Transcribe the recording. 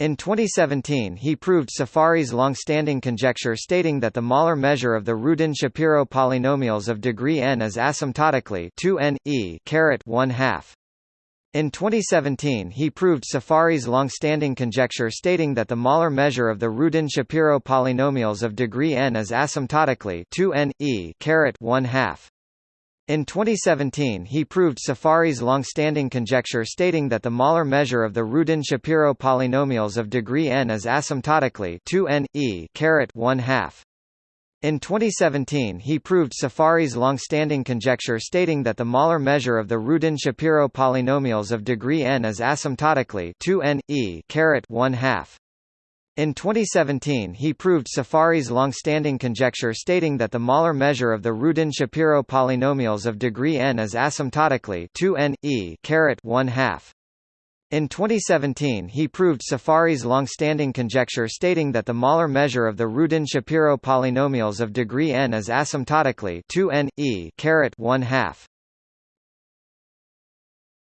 In 2017 he proved Saffari's long-standing conjecture stating that the Mahler measure of the Rudin-Shapiro polynomials of degree n is asymptotically 2n, e 1 half. In 2017 he proved Saffari's long-standing conjecture stating that the Mahler measure of the Rudin-Shapiro polynomials of degree n is asymptotically 2n, e 1 half. In 2017 he proved Saffari's long-standing conjecture stating that the Mahler measure of the Rudin-Shapiro polynomials of degree n is asymptotically 2n, e 1 half. In 2017 he proved Saffari's long-standing conjecture stating that the Mahler measure of the Rudin-Shapiro polynomials of degree n is asymptotically 2n, e 1 half. In 2017 he proved Saffari's long-standing conjecture stating that the Mahler measure of the Rudin-Shapiro polynomials of degree n is asymptotically 2n, e 1 half. In 2017 he proved Saffari's long-standing conjecture stating that the Mahler measure of the Rudin-Shapiro polynomials of degree n is asymptotically 2n, e 1 half.